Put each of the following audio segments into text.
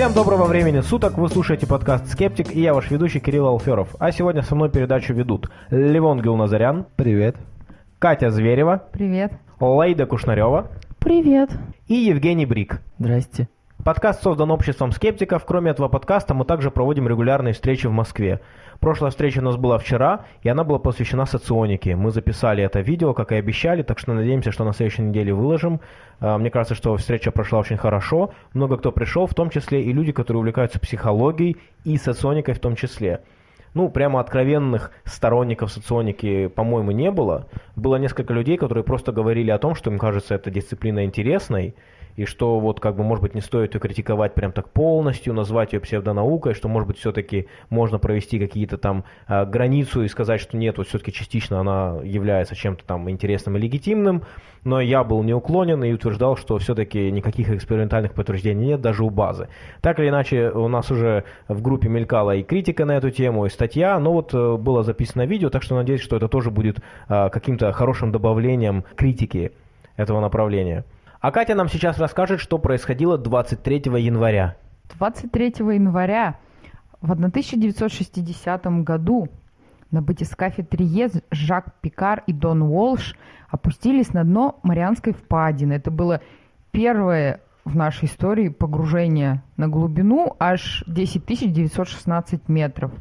Всем доброго времени суток, вы слушаете подкаст «Скептик» и я ваш ведущий Кирилл Алферов. А сегодня со мной передачу ведут Левон Гилназарян. Привет. Катя Зверева. Привет. Лейда Кушнарева. Привет. И Евгений Брик. Здрасте. Подкаст создан обществом скептиков. Кроме этого подкаста мы также проводим регулярные встречи в Москве. Прошлая встреча у нас была вчера, и она была посвящена соционике. Мы записали это видео, как и обещали, так что надеемся, что на следующей неделе выложим. А, мне кажется, что встреча прошла очень хорошо. Много кто пришел, в том числе и люди, которые увлекаются психологией и соционикой в том числе. Ну, прямо откровенных сторонников соционики, по-моему, не было. Было несколько людей, которые просто говорили о том, что им кажется эта дисциплина интересной, и что вот как бы может быть не стоит ее критиковать прям так полностью, назвать ее псевдонаукой, что может быть все-таки можно провести какие-то там э, границу и сказать, что нет, вот все-таки частично она является чем-то там интересным и легитимным, но я был неуклонен и утверждал, что все-таки никаких экспериментальных подтверждений нет даже у базы. Так или иначе, у нас уже в группе мелькала и критика на эту тему, и статья, но вот э, было записано видео, так что надеюсь, что это тоже будет э, каким-то хорошим добавлением критики этого направления. А Катя нам сейчас расскажет, что происходило 23 января. 23 января в 1960 году на батискафе Триез Жак Пикар и Дон Уолш опустились на дно Марианской впадины. Это было первое в нашей истории погружение на глубину аж 10 916 метров.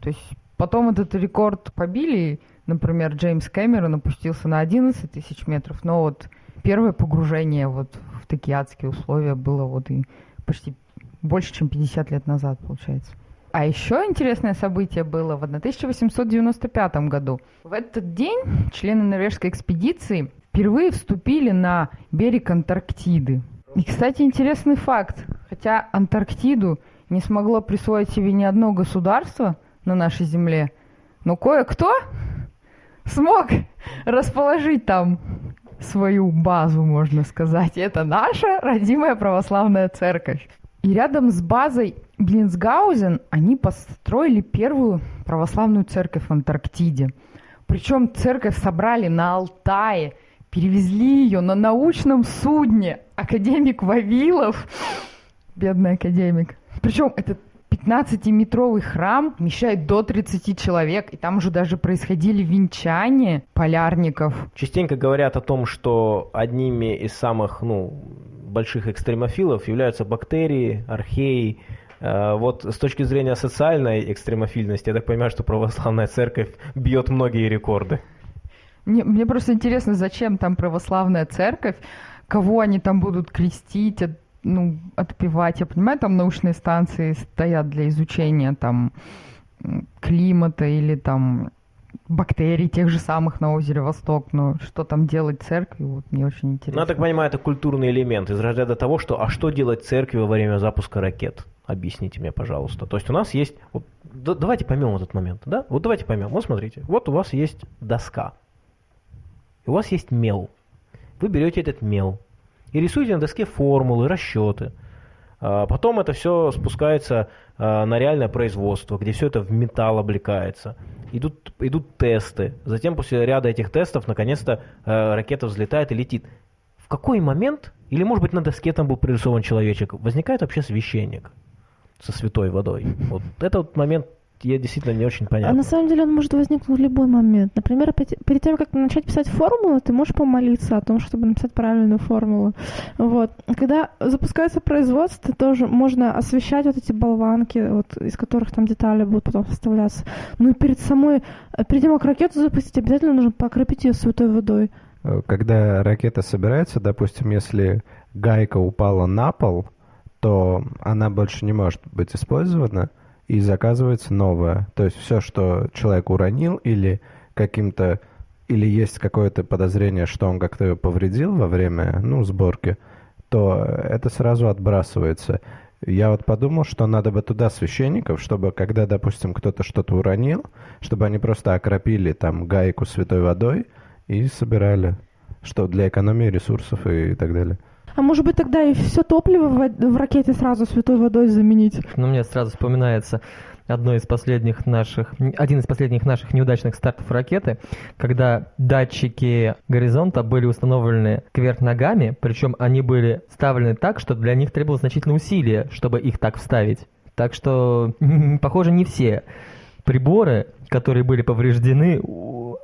То есть потом этот рекорд побили, например, Джеймс Кэмерон опустился на 11 тысяч метров, но вот первое погружение вот в такие адские условия было вот и почти больше, чем 50 лет назад, получается. А еще интересное событие было в 1895 году. В этот день члены норвежской экспедиции впервые вступили на берег Антарктиды. И, кстати, интересный факт. Хотя Антарктиду не смогло присвоить себе ни одно государство на нашей Земле, но кое-кто смог расположить там свою базу, можно сказать. Это наша родимая православная церковь. И рядом с базой Блинсгаузен они построили первую православную церковь в Антарктиде. Причем церковь собрали на Алтае, перевезли ее на научном судне. Академик Вавилов, бедный академик. Причем этот 15-метровый храм вмещает до 30 человек, и там уже даже происходили венчания полярников. Частенько говорят о том, что одними из самых ну, больших экстремофилов являются бактерии, археи. Э, вот с точки зрения социальной экстремофильности, я так понимаю, что православная церковь бьет многие рекорды. Мне, мне просто интересно, зачем там православная церковь, кого они там будут крестить, ну, отпевать. Я понимаю, там научные станции стоят для изучения там климата или там бактерий тех же самых на озере Восток, но что там делать церкви, вот мне очень интересно. Ну, я так понимаю, это культурный элемент из разряда того, что а что делать церкви во время запуска ракет? Объясните мне, пожалуйста. То есть у нас есть... Вот, да, давайте поймем этот момент, да? Вот давайте поймем. Вот смотрите, вот у вас есть доска. У вас есть мел. Вы берете этот мел, и рисуете на доске формулы, расчеты. А потом это все спускается а, на реальное производство, где все это в металл облекается. Идут, идут тесты. Затем после ряда этих тестов, наконец-то, а, ракета взлетает и летит. В какой момент, или может быть на доске там был прорисован человечек, возникает вообще священник со святой водой? Вот этот момент я действительно не очень понятно. А на самом деле он может возникнуть в любой момент. Например, перед тем, как начать писать формулу, ты можешь помолиться о том, чтобы написать правильную формулу. Вот. Когда запускается производство, тоже можно освещать вот эти болванки, вот, из которых там детали будут потом составляться. Ну и перед самой, перед тем, как ракету запустить, обязательно нужно покропить ее святой водой. Когда ракета собирается, допустим, если гайка упала на пол, то она больше не может быть использована, и заказывается новое. То есть все, что человек уронил или каким-то или есть какое-то подозрение, что он как-то повредил во время ну, сборки, то это сразу отбрасывается. Я вот подумал, что надо бы туда священников, чтобы когда, допустим, кто-то что-то уронил, чтобы они просто окропили там гайку святой водой и собирали, что для экономии ресурсов и так далее. А может быть тогда и все топливо в, в ракете сразу святой водой заменить? Ну, мне сразу вспоминается одно из последних наших, один из последних наших неудачных стартов ракеты, когда датчики горизонта были установлены кверх ногами, причем они были ставлены так, что для них требовалось значительное усилие, чтобы их так вставить. Так что, похоже, не все приборы, которые были повреждены,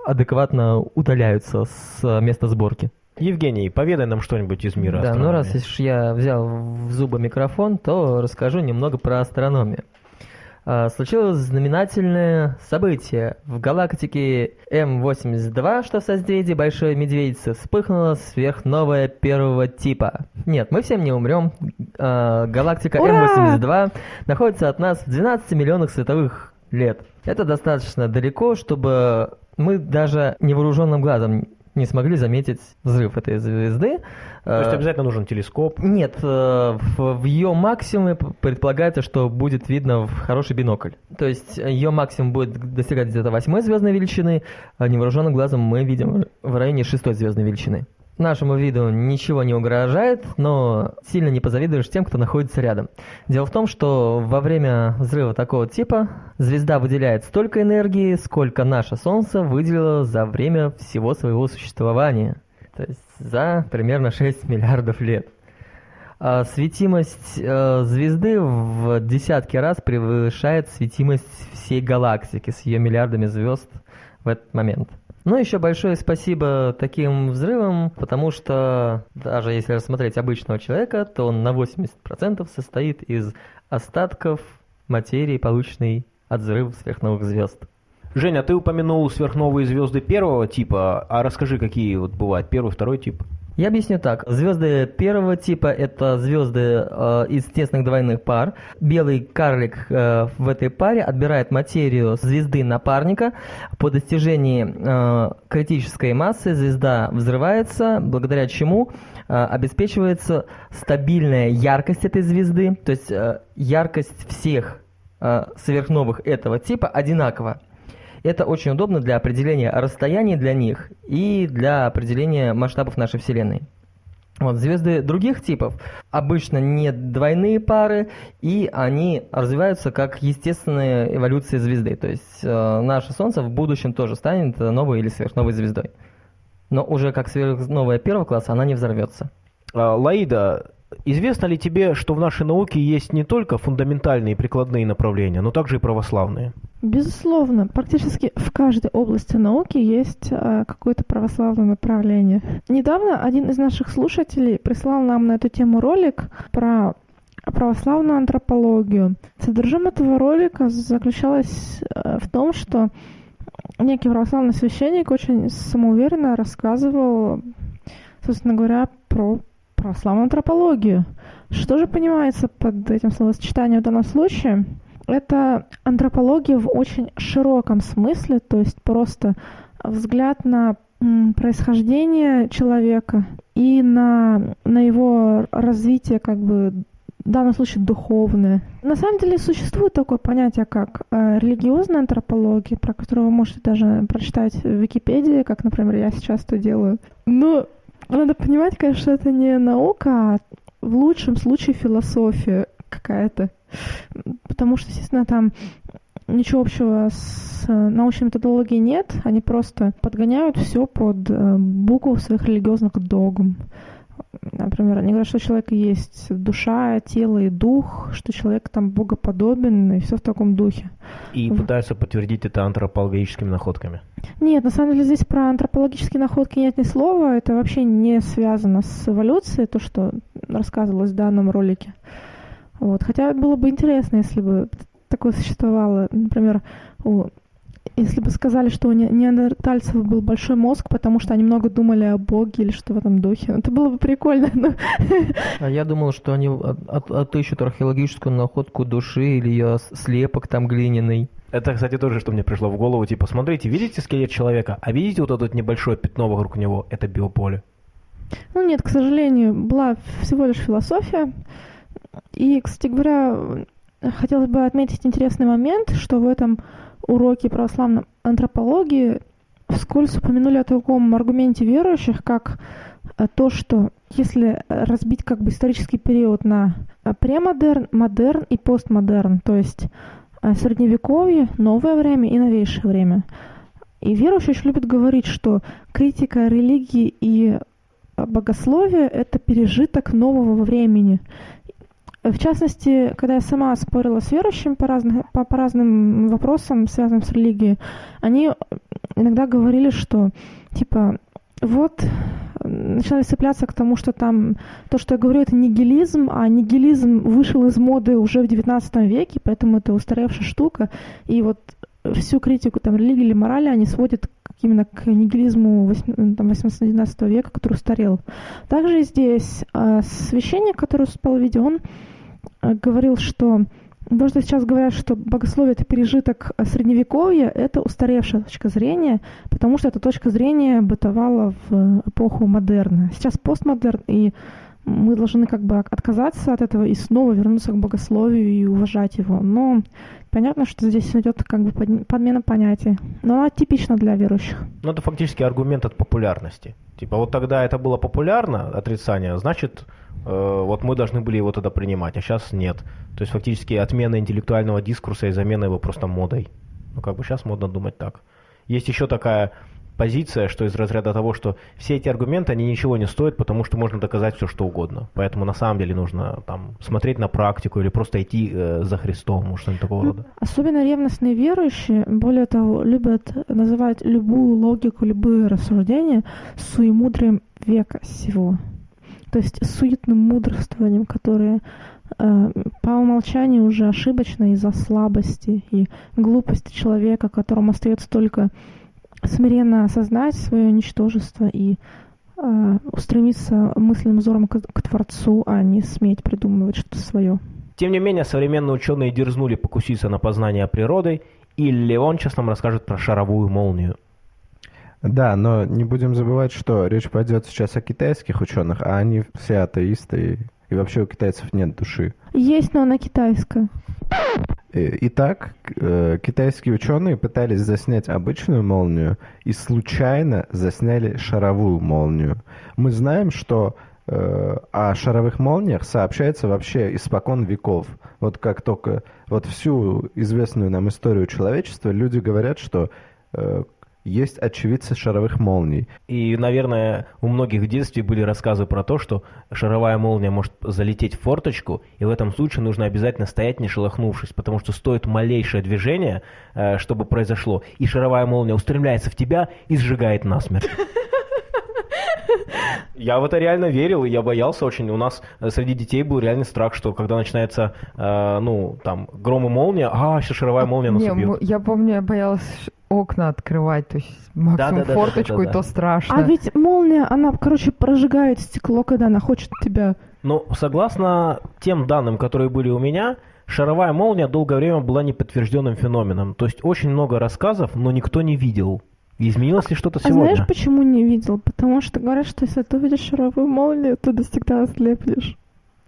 адекватно удаляются с места сборки. Евгений, поведай нам что-нибудь из мира Да, астрономии. ну раз уж я взял в зубы микрофон, то расскажу немного про астрономию. А, Случилось знаменательное событие. В галактике М82, что в созвездии Большой Медведицы, вспыхнула сверхновая первого типа. Нет, мы всем не умрем. А, Галактика Ура! М82 находится от нас в 12 миллионах световых лет. Это достаточно далеко, чтобы мы даже невооруженным глазом не смогли заметить взрыв этой звезды. То есть Э, обязательно нужен телескоп. нет, э, в, ее максимуме предполагается, что будет видно в хороший бинокль. То есть ее максимум будет достигать где-то восьмой звездной величины, а невооруженным глазом мы видим в районе шестой звездной величины. Нашему виду ничего не угрожает, но сильно не позавидуешь тем, кто находится рядом. Дело в том, что во время взрыва такого типа звезда выделяет столько энергии, сколько наше Солнце выделило за время всего своего существования. То есть за примерно 6 миллиардов лет. А светимость э, звезды в десятки раз превышает светимость всей галактики с ее миллиардами звезд в этот момент. Ну, еще большое спасибо таким взрывам, потому что даже если рассмотреть обычного человека, то он на 80% состоит из остатков материи, полученной от взрыва сверхновых звезд. Женя, ты упомянул сверхновые звезды первого типа, а расскажи, какие вот бывают первый, второй тип. Я объясню так. Звезды первого типа это звезды э, из тесных двойных пар. Белый карлик э, в этой паре отбирает материю звезды напарника. По достижении э, критической массы звезда взрывается, благодаря чему э, обеспечивается стабильная яркость этой звезды. То есть э, яркость всех э, сверхновых этого типа одинакова. Это очень удобно для определения расстояний для них и для определения масштабов нашей Вселенной. Вот, звезды других типов обычно не двойные пары, и они развиваются как естественная эволюция звезды. То есть э, наше Солнце в будущем тоже станет новой или сверхновой звездой. Но уже как сверхновая первого класса она не взорвется. А, Лаида, известно ли тебе, что в нашей науке есть не только фундаментальные и прикладные направления, но также и православные? Безусловно, практически в каждой области науки есть э, какое-то православное направление. Недавно один из наших слушателей прислал нам на эту тему ролик про православную антропологию. Содержимое этого ролика заключалось э, в том, что некий православный священник очень самоуверенно рассказывал, собственно говоря, про православную антропологию. Что же понимается под этим словосочетанием в данном случае? Это антропология в очень широком смысле, то есть просто взгляд на происхождение человека и на, на его развитие как бы в данном случае духовное. На самом деле существует такое понятие, как э, религиозная антропология, про которую вы можете даже прочитать в Википедии, как, например, я сейчас это делаю. Но надо понимать, конечно, что это не наука, а в лучшем случае философия какая-то. Потому что, естественно, там ничего общего с э, научной методологией нет. Они просто подгоняют все под э, букву своих религиозных догм. Например, они говорят, что у человека есть душа, тело и дух, что человек там богоподобен и все в таком духе. И Мгм. пытаются подтвердить это антропологическими находками. Нет, на самом деле здесь про антропологические находки нет ни слова. Это вообще не связано с эволюцией, то, что рассказывалось в данном ролике. Вот. Хотя было бы интересно, если бы такое существовало. Например, у- если бы сказали, что у не- неандертальцев был большой мозг, потому что они много думали о Боге или что в этом духе. Это было бы прикольно. но- А я думал, что они от- от- отыщут археологическую находку души или ее слепок там глиняный. Это, кстати, тоже, что мне пришло в голову. Типа, смотрите, видите скелет человека, а видите вот это вот небольшое пятно вокруг него? Это биополе. Ну нет, к сожалению, была всего лишь философия. И, кстати говоря, хотелось бы отметить интересный момент, что в этом уроке православной антропологии вскользь упомянули о таком аргументе верующих, как э, то, что если разбить как бы исторический период на э, премодерн, модерн и постмодерн, то есть э, средневековье, новое время и новейшее время. И верующие очень любят говорить, что критика религии и богословия – это пережиток нового времени. В частности, когда я сама спорила с верующими по, разных, по, по разным вопросам, связанным с религией, они иногда говорили, что типа вот начинали цепляться к тому, что там то, что я говорю, это нигилизм, а нигилизм вышел из моды уже в XIX веке, поэтому это устаревшая штука. И вот всю критику там религии или морали они сводят именно к нигилизму 18-19 века, который устарел. Также здесь э, священник, который спал в видео, он говорил, что то, что сейчас говорят, что богословие – это пережиток средневековья, это устаревшая точка зрения, потому что эта точка зрения бытовала в эпоху модерна. Сейчас постмодерн, и мы должны как бы отказаться от этого и снова вернуться к богословию и уважать его. Но понятно, что здесь идет как бы подмена понятий. Но она типична для верующих. Ну, это фактически аргумент от популярности. Типа, вот тогда это было популярно, отрицание, значит, Э, вот мы должны были его тогда принимать, а сейчас нет. То есть фактически отмена интеллектуального дискурса и замена его просто модой. Ну как бы сейчас модно думать так. Есть еще такая позиция, что из разряда того, что все эти аргументы, они ничего не стоят, потому что можно доказать все, что угодно. Поэтому на самом деле нужно там смотреть на практику или просто идти э, за Христом, что-нибудь такого рода. Особенно ревностные верующие, более того, любят называть любую логику, любые рассуждения суемудрием века всего то есть суетным мудрствованием, которое э, по умолчанию уже ошибочно из-за слабости и глупости человека, которому остается только смиренно осознать свое ничтожество и э, устремиться мысленным взором к, к Творцу, а не сметь придумывать что-то свое. Тем не менее, современные ученые дерзнули покуситься на познание природы, и сейчас нам расскажет про шаровую молнию. Да, но не будем забывать, что речь пойдет сейчас о китайских ученых, а они все атеисты, и вообще у китайцев нет души. Есть, но она китайская. Э, итак, э, китайские ученые пытались заснять обычную молнию и случайно засняли шаровую молнию. Мы знаем, что э, о шаровых молниях сообщается вообще испокон веков. Вот как только вот всю известную нам историю человечества люди говорят, что есть очевидцы шаровых молний. И, наверное, у многих в детстве были рассказы про то, что шаровая молния может залететь в форточку, и в этом случае нужно обязательно стоять, не шелохнувшись, потому что стоит малейшее движение, э, чтобы произошло, и шаровая молния устремляется в тебя и сжигает насмерть. Я в это реально верил, и я боялся очень. У нас э, среди детей был реальный страх, что когда начинается, э, ну, там, гром и молния, а, сейчас шаровая молния нас убьет. Я помню, я боялась окна открывать, то есть максимум да, да, да, форточку, да, да, да, и то страшно. А ведь молния, она, короче, прожигает стекло, когда она хочет тебя... Ну, согласно тем данным, которые были у меня, шаровая молния долгое время была неподтвержденным феноменом. То есть очень много рассказов, но никто не видел. Изменилось ли что-то сегодня? А знаешь, почему не видел? Потому что говорят, что если ты увидишь шаровую молнию, то всегда ослепнешь.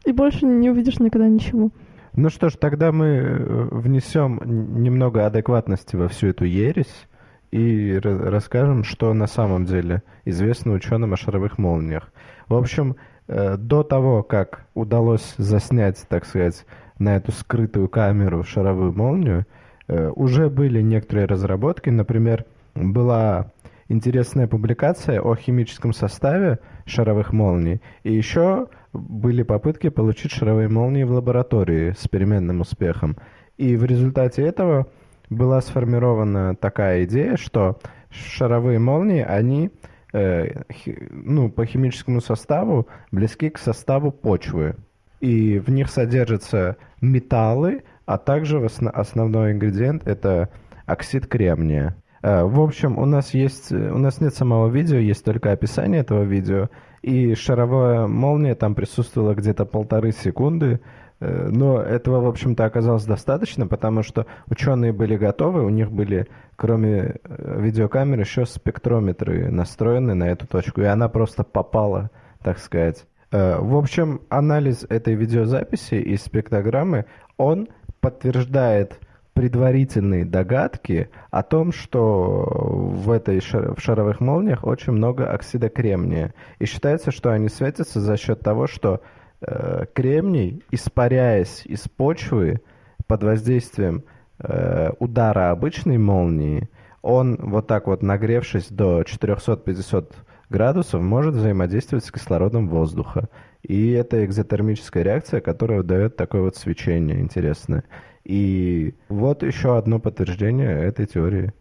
И больше не увидишь никогда ничего. Ну что ж, тогда мы э, внесем немного адекватности во всю эту ересь и расскажем, что на самом деле известно ученым о шаровых молниях. В общем, э, до того, как удалось заснять, так сказать, на эту скрытую камеру шаровую молнию, э, уже были некоторые разработки. Например, была интересная публикация о химическом составе шаровых молний. И еще были попытки получить шаровые молнии в лаборатории с переменным успехом. И в результате этого была сформирована такая идея, что шаровые молнии, они э, ну, по химическому составу близки к составу почвы. И в них содержатся металлы, а также основной ингредиент это оксид кремния. Э, в общем, у нас есть, у нас нет самого видео, есть только описание этого видео, и шаровая молния там присутствовала где-то полторы секунды, э, но этого, в общем-то, оказалось достаточно, потому что ученые были готовы, у них были, кроме э, видеокамеры, еще спектрометры настроены на эту точку, и она просто попала, так сказать. В общем, анализ этой видеозаписи и спектрограммы, он подтверждает предварительные догадки о том, что в этой шар, в шаровых молниях очень много оксида кремния. И считается, что они светятся за счет того, что э, кремний, испаряясь из почвы под воздействием э, удара обычной молнии, он вот так вот нагревшись до 450 градусов может взаимодействовать с кислородом воздуха. И это экзотермическая реакция, которая дает такое вот свечение интересное. И вот еще одно подтверждение этой теории.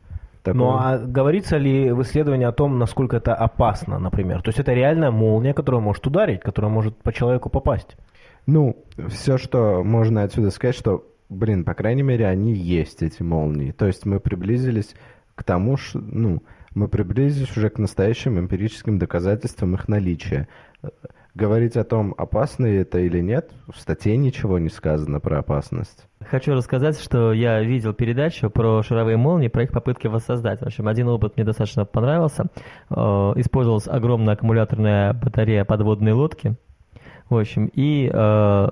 Такое. Ну а говорится ли в исследовании о том, насколько это опасно, например? То есть это реальная молния, которая может ударить, которая может по человеку попасть? Ну, все, что можно отсюда сказать, что, блин, по крайней мере, они есть, эти молнии. То есть мы приблизились к тому, что, ну, мы приблизились уже к настоящим эмпирическим доказательствам их наличия. Говорить о том, опасно это или нет, в статье ничего не сказано про опасность. Хочу рассказать, что я видел передачу про шаровые молнии, про их попытки воссоздать. В общем, один опыт мне достаточно понравился. Э, использовалась огромная аккумуляторная батарея подводной лодки, в общем, и э,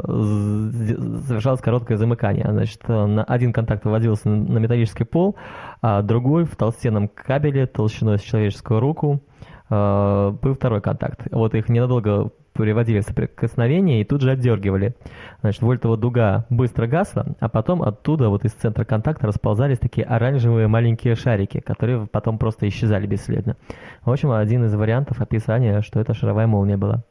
совершалось короткое замыкание. Значит, э, на один контакт выводился на металлический пол, а другой в толстенном кабеле толщиной с человеческую руку был второй контакт. Вот их ненадолго приводили в соприкосновение и тут же отдергивали. Значит, вольтова дуга быстро гасла, а потом оттуда, вот из центра контакта, расползались такие оранжевые маленькие шарики, которые потом просто исчезали бесследно. В общем, один из вариантов описания, что это шаровая молния была.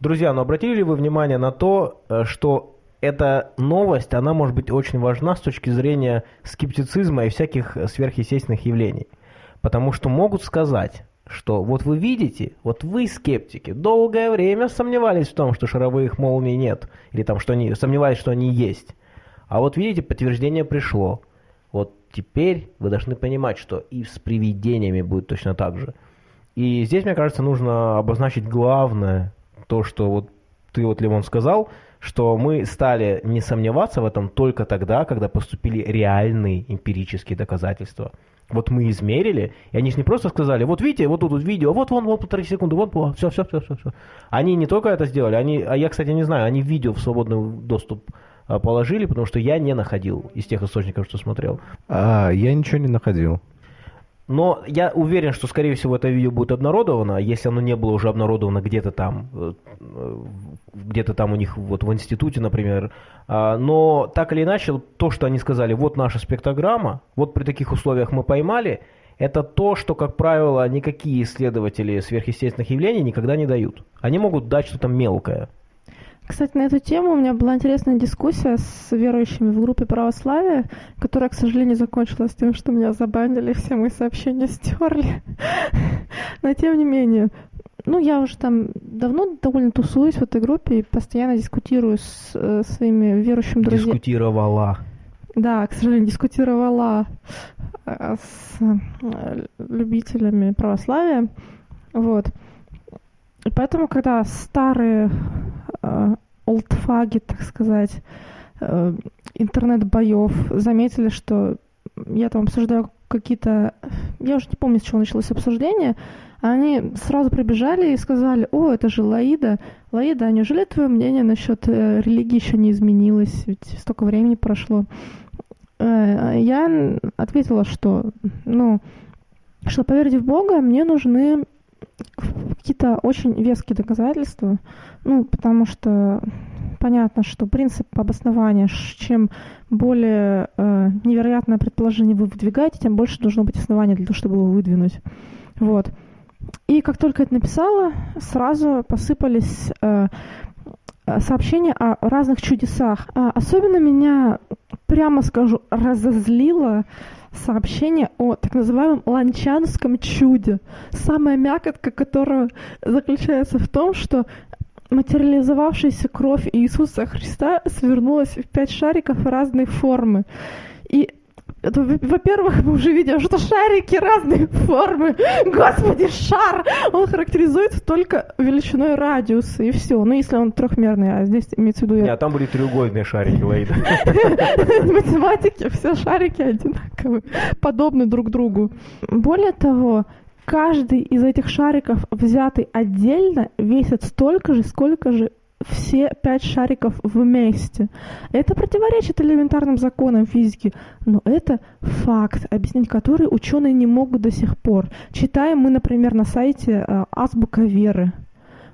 Друзья, ну обратили ли вы внимание на то, э, что эта новость, она может быть очень важна с точки зрения скептицизма и всяких сверхъестественных явлений? Потому что могут сказать, что вот вы видите, вот вы скептики, долгое время сомневались в том, что шаровых молний нет, или там, что они сомневались, что они есть. А вот видите, подтверждение пришло. Вот теперь вы должны понимать, что и с привидениями будет точно так же. И здесь, мне кажется, нужно обозначить главное, то, что вот ты вот, Лимон, сказал, что мы стали не сомневаться в этом только тогда, когда поступили реальные эмпирические доказательства. Вот мы измерили, и они же не просто сказали, вот видите, вот тут вот видео, вот вон, вот полторы секунды, вот, вот, все, все, все, все, все. Они не только это сделали, они, а я, кстати, не знаю, они видео в свободный доступ а, положили, потому что я не находил из тех источников, что смотрел. А, я ничего не находил. Но я уверен, что, скорее всего, это видео будет обнародовано, если оно не было уже обнародовано где-то там, э, где-то там у них вот в институте, например. А, но так или иначе, то, что они сказали, вот наша спектрограмма, вот при таких условиях мы поймали, это то, что, как правило, никакие исследователи сверхъестественных явлений никогда не дают. Они могут дать что-то мелкое. Кстати, на эту тему у меня была интересная дискуссия с верующими в группе православия, которая, к сожалению, закончилась тем, что меня забанили, все мои сообщения стерли. Но тем не менее, ну, я уже там давно довольно тусуюсь в этой группе и постоянно дискутирую с э, своими верующими друзьями. Дискутировала. Да, к сожалению, дискутировала э, с э, любителями православия. Вот. И поэтому, когда старые олдфаги, так сказать, э, интернет-боев заметили, что я там обсуждаю какие-то... Я уже не помню, с чего началось обсуждение. Они сразу прибежали и сказали, о, это же Лаида. Лаида, а неужели твое мнение насчет э, религии еще не изменилось? Ведь столько времени прошло. Э, я ответила, что, ну, что поверить в Бога мне нужны какие-то очень веские доказательства, ну, потому что понятно, что принцип обоснования, чем более э, невероятное предположение вы выдвигаете, тем больше должно быть основания для того, чтобы его выдвинуть. Вот. И как только это написала, сразу посыпались э, сообщения о разных чудесах. А особенно меня, прямо скажу, разозлило сообщение о так называемом ланчанском чуде, самая мякотка которого заключается в том, что материализовавшаяся кровь Иисуса Христа свернулась в пять шариков разной формы. И во-первых, мы уже видим, что шарики разной формы. Господи, шар! Он характеризуется только величиной радиуса, и все. Ну, если он трехмерный, а здесь имеется в виду... Нет, там были треугольные шарики, Лаида. Математики, все шарики одинаковые, подобны друг другу. Более того, каждый из этих шариков, взятый отдельно, весит столько же, сколько же все пять шариков вместе. Это противоречит элементарным законам физики, но это факт, объяснить который ученые не могут до сих пор. Читаем мы, например, на сайте э, Азбука Веры.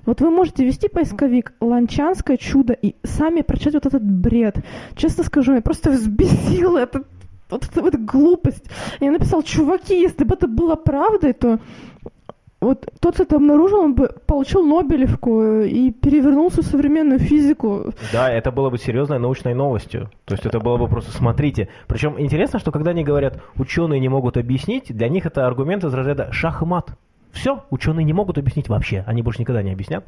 Вот вы можете ввести поисковик «Ланчанское чудо» и сами прочитать вот этот бред. Честно скажу, я просто взбесил этот вот это вот глупость. Я написал, чуваки, если бы это было правдой, то вот тот, кто это обнаружил, он бы получил Нобелевку и перевернул всю современную физику. Да, это было бы серьезной научной новостью. То есть это было бы просто смотрите. Причем интересно, что когда они говорят, ученые не могут объяснить, для них это аргумент из разряда шах и мат. Все, ученые не могут объяснить вообще, они больше никогда не объяснят.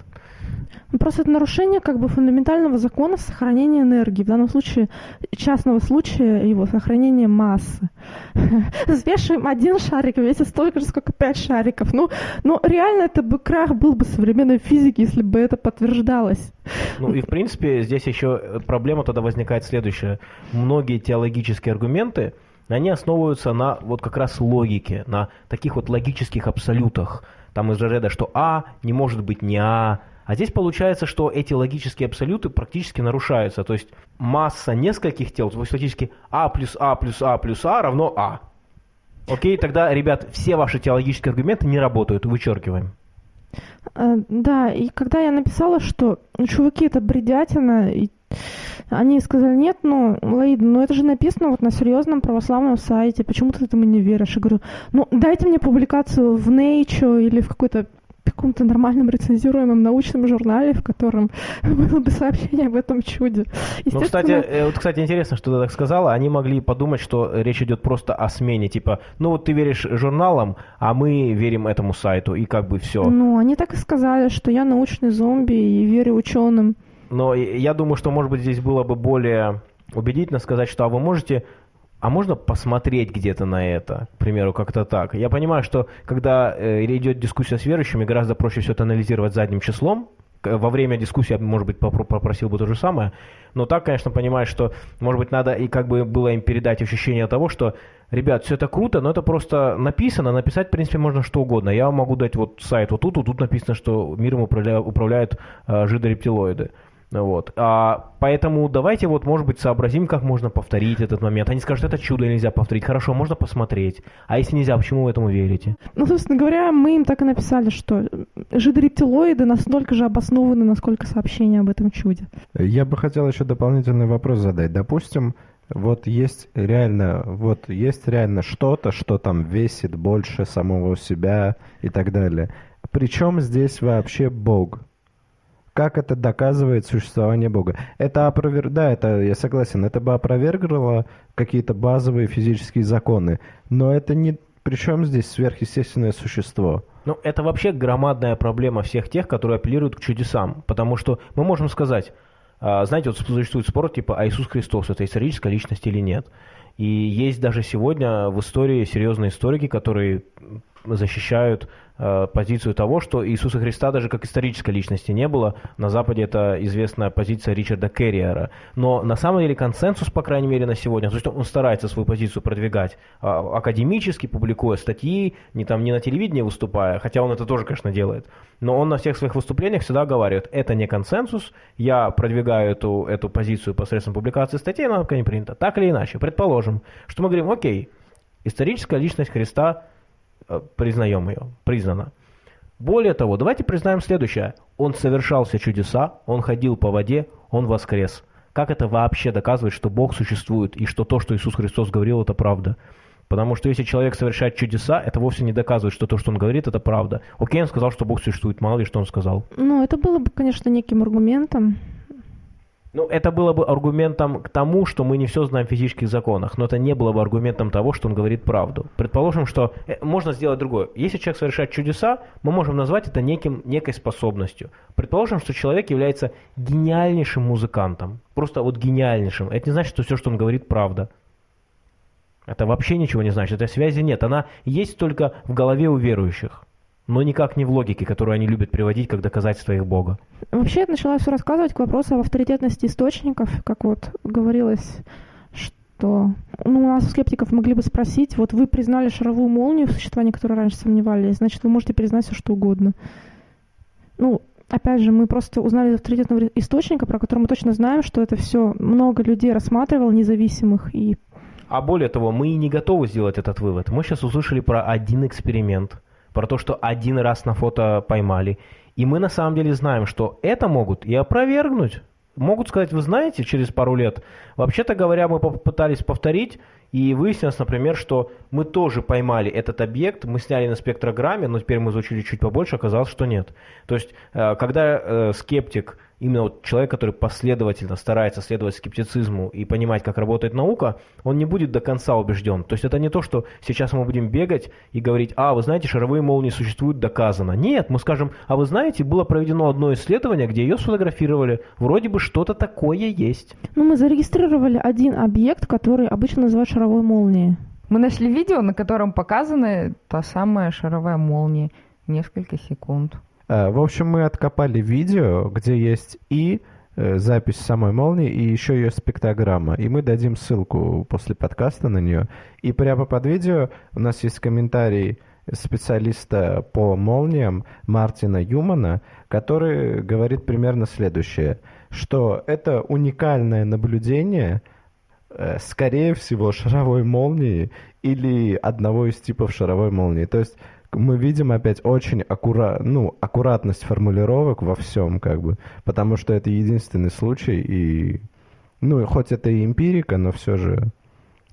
Ну, Просто это нарушение как бы фундаментального закона сохранения энергии. В данном случае, частного случая его сохранения массы. Взвешиваем один шарик, весит столько же, сколько пять шариков. Ну, ну, реально это бы крах был бы современной физики, если бы это подтверждалось. Ну и в принципе здесь еще проблема тогда возникает следующая. Многие теологические аргументы, они основываются на вот как раз логике, на таких вот логических абсолютах. Там из ряда, что А не может быть не А. А здесь получается, что эти логические абсолюты практически нарушаются. То есть масса нескольких тел, то есть фактически А плюс А плюс А плюс А равно А. Окей, тогда, ребят, все ваши теологические аргументы не работают, вычеркиваем. Э, Да, и когда я написала, что чуваки, это бредятина, и они сказали, нет, ну, Лаида, ну это же написано вот на серьезном православном сайте, почему ты этому не веришь? Я говорю, ну дайте мне публикацию в Nature или в какой-то каком-то нормальном рецензируемом научном журнале, в котором было бы сообщение об этом чуде. Ну, кстати, э, вот, кстати, интересно, что ты так сказала. Они могли подумать, что речь идет просто о смене. Типа, ну вот ты веришь журналам, а мы верим этому сайту, и как бы все. Ну, они так и сказали, что я научный зомби и верю ученым. Но я думаю, что, может быть, здесь было бы более убедительно сказать, что а вы можете, а можно посмотреть где-то на это, к примеру, как-то так. Я понимаю, что когда э, идет дискуссия с верующими, гораздо проще все это анализировать задним числом. Во время дискуссии я, может быть, попро- попросил бы то же самое. Но так, конечно, понимаешь, что, может быть, надо и как бы было им передать ощущение того, что, ребят, все это круто, но это просто написано, написать, в принципе, можно что угодно. Я могу дать вот сайт вот тут, вот тут написано, что миром управля- управляют э, жидорептилоиды. Вот. А, поэтому давайте вот, может быть, сообразим, как можно повторить этот момент. Они скажут, это чудо нельзя повторить. Хорошо, можно посмотреть. А если нельзя, почему вы этому верите? Ну, собственно говоря, мы им так и написали, что жидорептилоиды настолько же обоснованы, насколько сообщение об этом чуде. Я бы хотел еще дополнительный вопрос задать. Допустим, вот есть реально, вот есть реально что-то, что там весит больше самого себя и так далее. Причем здесь вообще Бог? Как это доказывает существование Бога? Это опровер... Да, это я согласен, это бы опровергло какие-то базовые физические законы. Но это не... Причем здесь сверхъестественное существо? Ну, это вообще громадная проблема всех тех, которые апеллируют к чудесам. Потому что мы можем сказать, а, знаете, вот существует спор типа, а Иисус Христос это историческая личность или нет? И есть даже сегодня в истории серьезные историки, которые защищают позицию того, что Иисуса Христа даже как исторической личности не было. На Западе это известная позиция Ричарда Керриера. Но на самом деле консенсус, по крайней мере, на сегодня, то есть он старается свою позицию продвигать а, академически, публикуя статьи, не, там, не на телевидении выступая, хотя он это тоже, конечно, делает. Но он на всех своих выступлениях всегда говорит, это не консенсус, я продвигаю эту, эту позицию посредством публикации статей, она пока не принята. Так или иначе, предположим, что мы говорим, окей, историческая личность Христа э, признаем ее, признана. Более того, давайте признаем следующее. Он совершал все чудеса, он ходил по воде, он воскрес. Как это вообще доказывает, что Бог существует и что то, что Иисус Христос говорил, это правда? Потому что если человек совершает чудеса, это вовсе не доказывает, что то, что он говорит, это правда. Окей, он сказал, что Бог существует, мало ли что он сказал. Ну, это было бы, конечно, неким аргументом. Ну, это было бы аргументом к тому, что мы не все знаем в физических законах, но это не было бы аргументом того, что он говорит правду. Предположим, что э, можно сделать другое. Если человек совершает чудеса, мы можем назвать это неким, некой способностью. Предположим, что человек является гениальнейшим музыкантом. Просто вот гениальнейшим. Это не значит, что все, что он говорит, правда. Это вообще ничего не значит. Этой связи нет. Она есть только в голове у верующих. Но никак не в логике, которую они любят приводить как доказательство их Бога. Вообще, я начала все рассказывать к вопросу об авторитетности источников, как вот говорилось, что ну, у нас у скептиков могли бы спросить, вот вы признали шаровую молнию в существовании, которой раньше сомневались, значит, вы можете признать все, что угодно. Ну, опять же, мы просто узнали из авторитетного источника, про который мы точно знаем, что это все много людей рассматривало, независимых, и А более того, мы и не готовы сделать этот вывод. Мы сейчас услышали про один эксперимент, про то, что один раз на фото поймали. И мы на самом деле знаем, что это могут и опровергнуть. Могут сказать, вы знаете, через пару лет, вообще-то говоря, мы попытались повторить, И выяснилось, например, что мы тоже поймали этот объект, мы сняли на спектрограмме, но теперь мы изучили чуть побольше, оказалось, что нет. То есть, э, когда э, скептик именно вот человек, который последовательно старается следовать скептицизму и понимать, как работает наука, он не будет до конца убежден. То есть это не то, что сейчас мы будем бегать и говорить, а, вы знаете, шаровые молнии существуют, доказано. Нет, мы скажем, а вы знаете, было проведено одно исследование, где ее сфотографировали, вроде бы что-то такое есть. Ну, мы зарегистрировали один объект, который обычно называют шаровой молнией. Мы нашли видео, на котором показана та самая шаровая молния. Несколько секунд. Э, В общем, мы откопали видео, где есть и э, запись самой молнии, и еще ее спектрограмма. И мы дадим ссылку после подкаста на нее. И прямо под видео у нас есть комментарий специалиста по молниям Мартина Юмана, который говорит примерно следующее, что это уникальное наблюдение, э, скорее всего, шаровой молнии или одного из типов шаровой молнии. То есть мы видим опять очень аккура... ну, аккуратность формулировок во всем, как бы, потому что это единственный случай, и, ну, хоть это и эмпирика, но все же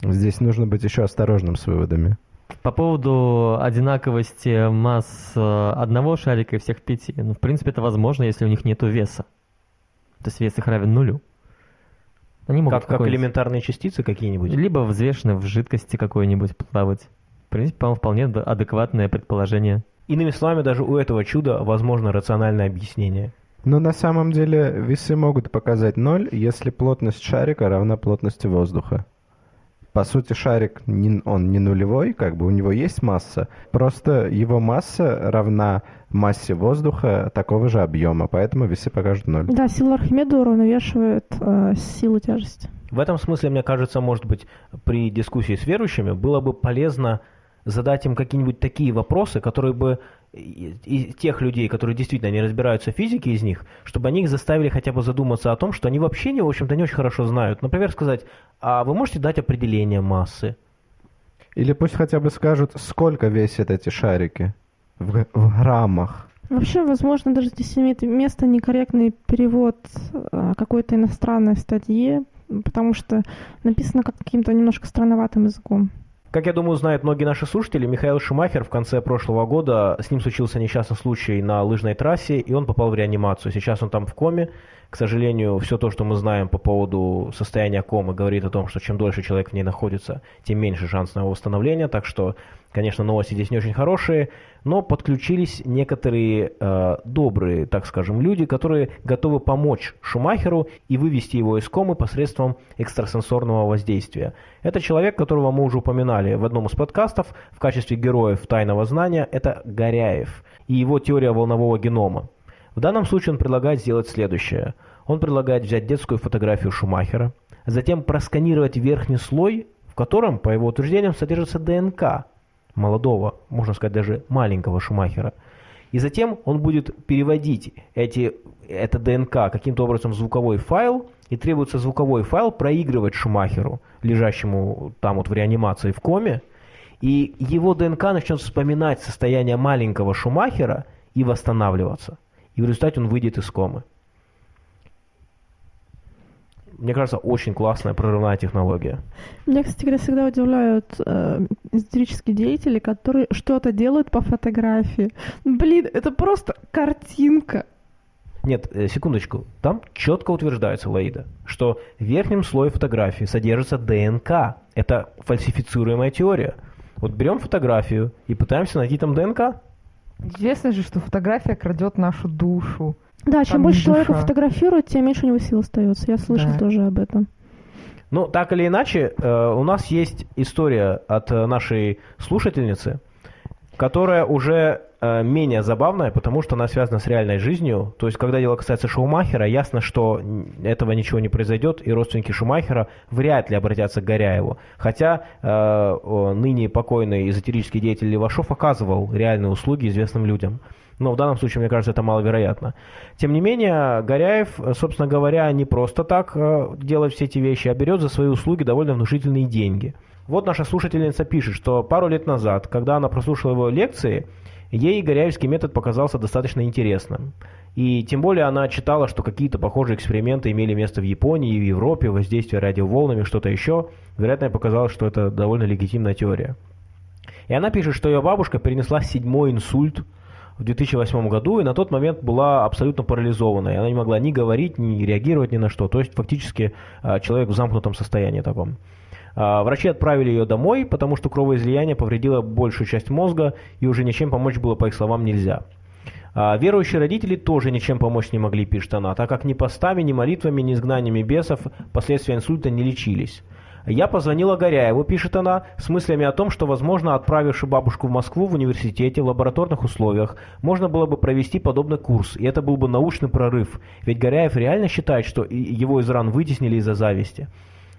здесь нужно быть еще осторожным с выводами. По поводу одинаковости масс э, одного шарика и всех пяти. Ну, в принципе, это возможно, если у них нет веса. То есть вес их равен нулю. Они могут Как, как элементарные частицы какие-нибудь. Либо взвешены в жидкости какой-нибудь плавать. В принципе, по-моему, вполне адекватное предположение. Иными словами, даже у этого чуда возможно рациональное объяснение. Но на самом деле весы могут показать ноль, если плотность шарика равна плотности воздуха. По сути, шарик, не- он не нулевой, как бы у него есть масса, просто его масса равна массе воздуха такого же объема, поэтому весы покажут ноль. Да, сила Архимеда уравновешивает э, силу тяжести. В этом смысле, мне кажется, может быть, при дискуссии с верующими было бы полезно задать им какие-нибудь такие вопросы, которые бы и- и тех людей, которые действительно не разбираются в физике из них, чтобы они их заставили хотя бы задуматься о том, что они вообще, не, в общем-то, не очень хорошо знают. Например, сказать, а вы можете дать определение массы? Или пусть хотя бы скажут, сколько весят эти шарики в, в граммах. Вообще, возможно, даже здесь имеет место некорректный перевод э, какой-то иностранной статьи, потому что написано как каким-то немножко странноватым языком. Как я думаю, знают многие наши слушатели, Михаил Шумахер в конце прошлого года, с ним случился несчастный случай на лыжной трассе, и он попал в реанимацию. Сейчас он там в коме. К сожалению, все то, что мы знаем по поводу состояния комы, говорит о том, что чем дольше человек в ней находится, тем меньше шанс на его восстановление. Так что, конечно, новости здесь не очень хорошие, но подключились некоторые э, добрые, так скажем, люди, которые готовы помочь Шумахеру и вывести его из комы посредством экстрасенсорного воздействия. Это человек, которого мы уже упоминали в одном из подкастов в качестве героев тайного знания, это Горяев и его теория волнового генома. В данном случае он предлагает сделать следующее. Он предлагает взять детскую фотографию Шумахера, затем просканировать верхний слой, в котором, по его утверждениям, содержится ДНК молодого, можно сказать, даже маленького Шумахера. И затем он будет переводить эти, это ДНК каким-то образом в звуковой файл, и требуется звуковой файл проигрывать Шумахеру, лежащему там вот в реанимации в коме, и его ДНК начнет вспоминать состояние маленького Шумахера и восстанавливаться. И в результате он выйдет из комы. Мне кажется, очень классная прорывная технология. Меня, кстати говоря, всегда удивляют э, эзотерические деятели, которые что-то делают по фотографии. Блин, это просто картинка. Нет, э, секундочку. Там четко утверждается, Лаида, что в верхнем слое фотографии содержится ДНК. Это фальсифицируемая теория. Вот берем фотографию и пытаемся найти там ДНК. Известно же, что фотография крадет нашу душу. Да, чем больше не человека душа. фотографирует, тем меньше у него сил остается. Я слышал Да. тоже об этом. Ну, так или иначе, э, у нас есть история от э, нашей слушательницы, которая уже э, менее забавная, потому что она связана с реальной жизнью. То есть, когда дело касается Шумахера, ясно, что этого ничего не произойдет, и родственники Шумахера вряд ли обратятся к Горяеву. Хотя э, ныне покойный эзотерический деятель Левашов оказывал реальные услуги известным людям. Но в данном случае, мне кажется, это маловероятно. Тем не менее, Горяев, собственно говоря, не просто так э, делает все эти вещи, а берет за свои услуги довольно внушительные деньги. Вот наша слушательница пишет, что пару лет назад, когда она прослушала его лекции, Ей Горяевский метод показался достаточно интересным. И тем более она читала, что какие-то похожие эксперименты имели место в Японии и в Европе, воздействие радиоволнами, что-то еще. Вероятно, ей показалось, что это довольно легитимная теория. И она пишет, что ее бабушка перенесла седьмой инсульт в 2008 году и на тот момент была абсолютно парализована. И она не могла ни говорить, ни реагировать ни на что. То есть фактически а, человек в замкнутом состоянии таком. А, врачи отправили ее домой, потому что кровоизлияние повредило большую часть мозга и уже ничем помочь было, по их словам, нельзя. А, верующие родители тоже ничем помочь не могли, пишет она, так как ни постами, ни молитвами, ни изгнаниями бесов последствия инсульта не лечились. Я позвонила Горяеву, пишет она, с мыслями о том, что, возможно, отправивши бабушку в Москву в университете в лабораторных условиях, можно было бы провести подобный курс, и это был бы научный прорыв. Ведь Горяев реально считает, что его из ран вытеснили из-за зависти.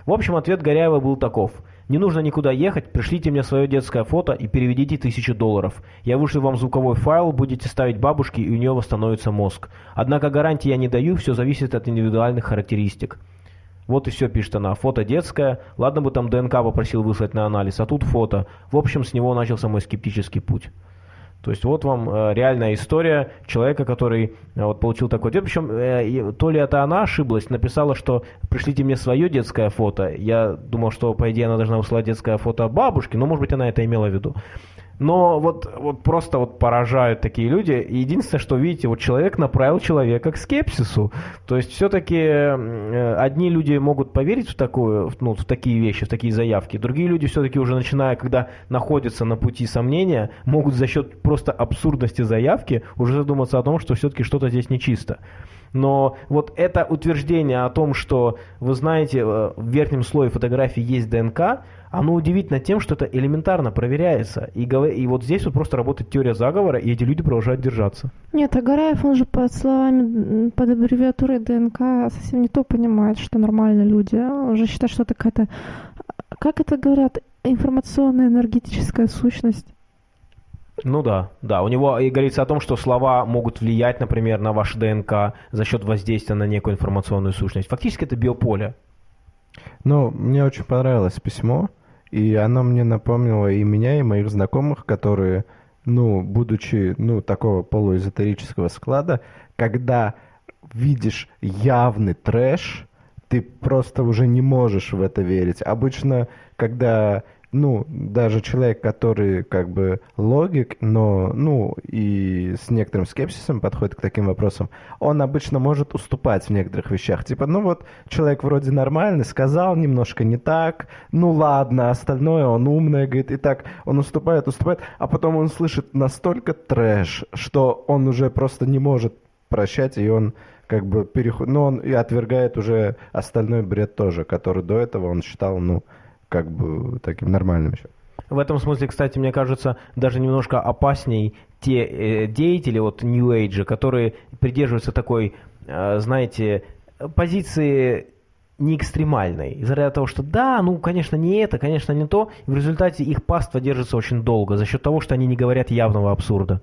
В общем, ответ Горяева был таков. Не нужно никуда ехать, пришлите мне свое детское фото и переведите тысячу долларов. Я вышлю вам звуковой файл, будете ставить бабушке, и у нее восстановится мозг. Однако гарантии я не даю, все зависит от индивидуальных характеристик. Вот и все, пишет она. Фото детское. Ладно бы там ДНК попросил выслать на анализ, а тут фото. В общем, с него начался мой скептический путь. То есть вот вам э, реальная история человека, который э, вот получил такой ответ. Причем э, то ли это она ошиблась, написала, что пришлите мне свое детское фото. Я думал, что по идее она должна выслать детское фото бабушки, но может быть она это имела в виду. Но вот, вот просто вот поражают такие люди. И единственное, что видите, вот человек направил человека к скепсису. То есть все-таки э, одни люди могут поверить в, такую, ну, в такие вещи, в такие заявки. Другие люди все-таки уже начиная, когда находятся на пути сомнения, могут за счет просто абсурдности заявки уже задуматься о том, что все-таки что-то здесь нечисто. Но вот это утверждение о том, что, вы знаете, э, в верхнем слое фотографии есть ДНК, оно удивительно тем, что это элементарно проверяется. И, и вот здесь вот просто работает теория заговора, и эти люди продолжают держаться. Нет, Агараев, он же под словами, под аббревиатурой ДНК совсем не то понимает, что нормальные люди. Он же считает, что это какая-то, как это говорят, информационная энергетическая сущность. Ну да, да. У него и говорится о том, что слова могут влиять, например, на ваш ДНК за счет воздействия на некую информационную сущность. Фактически это биополе. Ну, мне очень понравилось письмо. И оно мне напомнило и меня, и моих знакомых, которые, ну, будучи, ну, такого полуэзотерического склада, когда видишь явный трэш, ты просто уже не можешь в это верить. Обычно, когда ну, даже человек, который как бы логик, но, ну, и с некоторым скепсисом подходит к таким вопросам, он обычно может уступать в некоторых вещах. Типа, ну вот, человек вроде нормальный, сказал немножко не так, ну ладно, остальное он умный, говорит, и так он уступает, уступает, а потом он слышит настолько трэш, что он уже просто не может прощать, и он как бы переходит, ну, он и отвергает уже остальной бред тоже, который до этого он считал, ну, как бы таким нормальным еще. В этом смысле, кстати, мне кажется, даже немножко опасней те э, деятели вот New Age, которые придерживаются такой, э, знаете, позиции не экстремальной. Из-за того, что да, ну, конечно, не это, конечно, не то. И в результате их паства держится очень долго за счет того, что они не говорят явного абсурда.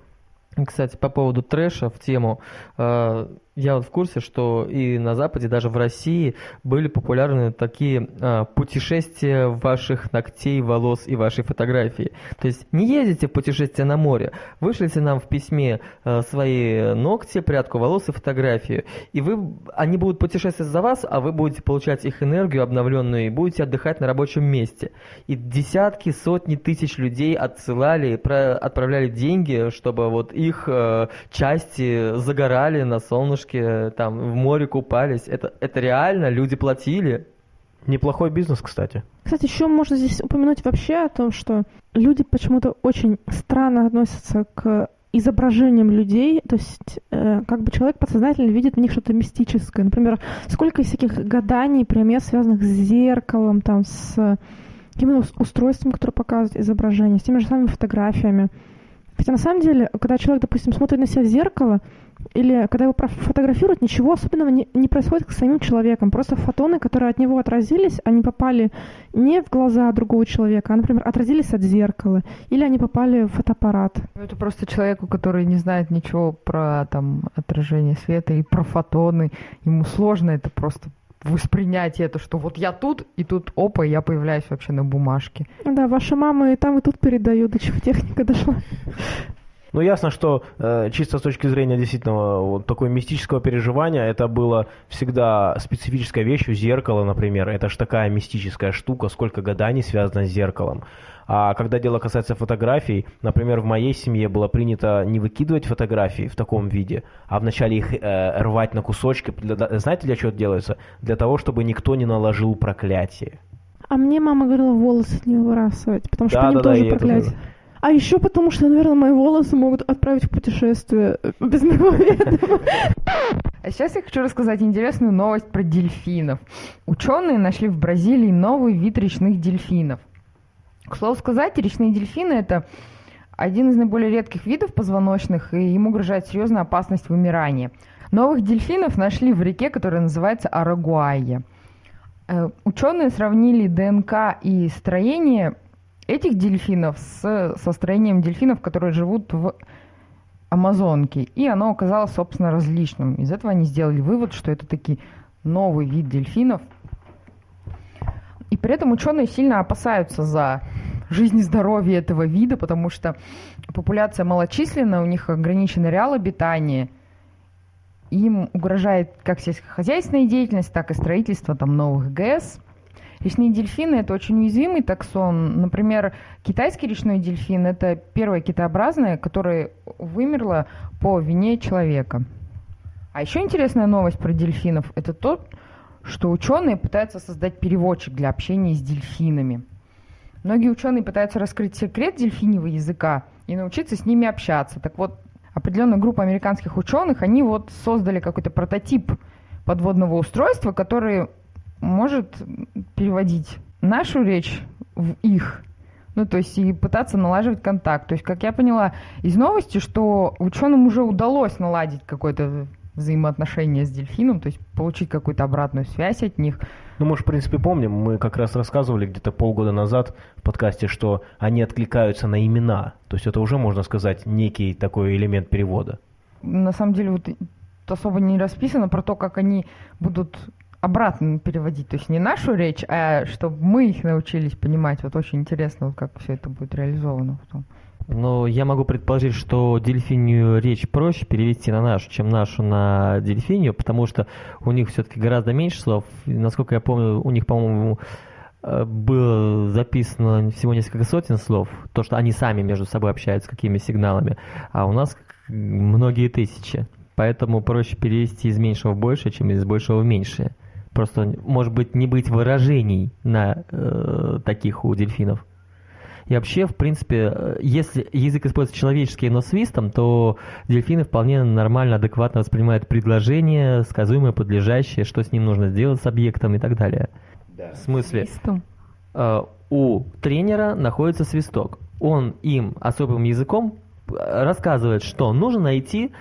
Кстати, по поводу трэша в тему. Э, я вот в курсе, что и на Западе, даже в России были популярны такие а, путешествия ваших ногтей, волос и вашей фотографии. То есть не ездите в путешествие на море, вышлите нам в письме а, свои ногти, прядку волос и фотографию. И вы, они будут путешествовать за вас, а вы будете получать их энергию обновленную и будете отдыхать на рабочем месте. И десятки, сотни тысяч людей отсылали, про, отправляли деньги, чтобы вот их а, части загорали на солнышке девушки там в море купались. Это, это реально, люди платили. Неплохой бизнес, кстати. Кстати, еще можно здесь упомянуть вообще о том, что люди почему-то очень странно относятся к изображениям людей, то есть э, как бы человек подсознательно видит в них что-то мистическое. Например, сколько всяких гаданий, пример, связанных с зеркалом, там, с какими устройствами, которые показывают изображение, с теми же самыми фотографиями. Хотя на самом деле, когда человек, допустим, смотрит на себя в зеркало, или когда его фотографируют, ничего особенного не, не происходит с самим человеком. Просто фотоны, которые от него отразились, они попали не в глаза другого человека, а, например, отразились от зеркала. Или они попали в фотоаппарат. Ну, это просто человеку, который не знает ничего про там, отражение света и про фотоны. Ему сложно это просто воспринять это, что вот я тут, и тут опа, я появляюсь вообще на бумажке. Да, ваша мама и там, и тут передают, до чего техника дошла. Ну, ясно, что э, чисто с точки зрения действительно вот такого мистического переживания, это было всегда специфической вещью. Зеркало, например, это же такая мистическая штука, сколько гаданий связано с зеркалом. А когда дело касается фотографий, например, в моей семье было принято не выкидывать фотографии в таком виде, а вначале их э, рвать на кусочки. Знаете, для чего это делается? Для того, чтобы никто не наложил проклятие. А мне мама говорила волосы не выбрасывать, потому что Да, по ним да, да, тоже это проклятие. А еще потому, что, наверное, мои волосы могут отправить в путешествие э, без моего ведома. А сейчас я хочу рассказать интересную новость про дельфинов. Ученые нашли в Бразилии новый вид речных дельфинов. К слову сказать, речные дельфины это один из наиболее редких видов позвоночных, и им угрожает серьезная опасность вымирания. Новых дельфинов нашли в реке, которая называется Арагуайя. Э, Ученые сравнили ДНК и строение этих дельфинов с, со строением дельфинов, которые живут в Амазонке, и оно оказалось, собственно, различным. Из этого они сделали вывод, что это таки новый вид дельфинов. И при этом ученые сильно опасаются за жизнь и здоровье этого вида, потому что популяция малочисленная, у них ограничен реал обитания, им угрожает как сельскохозяйственная деятельность, так и строительство там новых ГЭС. Речные дельфины – это очень уязвимый таксон. Например, китайский речной дельфин – это первое китообразное, которое вымерло по вине человека. А еще интересная новость про дельфинов – это то, что ученые пытаются создать переводчик для общения с дельфинами. Многие ученые пытаются раскрыть секрет дельфиньего языка и научиться с ними общаться. Так вот, определенная группа американских ученых, они вот создали какой-то прототип подводного устройства, который может переводить нашу речь в их. Ну, то есть и пытаться налаживать контакт. То есть, как я поняла из новости, что ученым уже удалось наладить какое-то взаимоотношение с дельфином, то есть получить какую-то обратную связь от них. Ну, мы же, в принципе, помним, мы как раз рассказывали где-то полгода назад в подкасте, что они откликаются на имена. То есть это уже, можно сказать, некий такой элемент перевода. На самом деле вот особо не расписано про то, как они будут обратно переводить. То есть не нашу речь, а чтобы мы их научились понимать. Вот очень интересно, вот как все это будет реализовано потом. Но я могу предположить, что дельфинию речь проще перевести на нашу, чем нашу на дельфинию, потому что у них все-таки гораздо меньше слов. И, насколько я помню, у них, по-моему, э, было записано всего несколько сотен слов, то, что они сами между собой общаются, какими сигналами, а у нас многие тысячи. Поэтому проще перевести из меньшего в большее, чем из большего в меньшее. Просто, может быть, не быть выражений на э, таких у дельфинов. И вообще, в принципе, э, если язык используется человеческий, но свистом, то дельфины вполне нормально, адекватно воспринимают предложения, сказуемые, подлежащие, что с ним нужно сделать с объектом и так далее. В смысле, Свистом. э, у тренера находится свисток. Он им особым языком э, рассказывает, что нужно найти